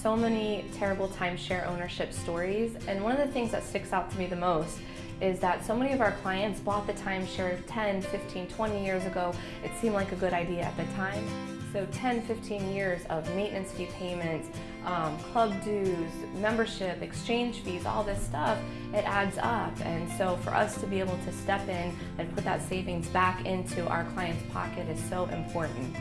so many terrible timeshare ownership stories, and one of the things that sticks out to me the most is that so many of our clients bought the timeshare 10, 15, 20 years ago. It seemed like a good idea at the time. So 10, 15 years of maintenance fee payments, um, club dues, membership, exchange fees, all this stuff, it adds up. And so for us to be able to step in and put that savings back into our client's pocket is so important.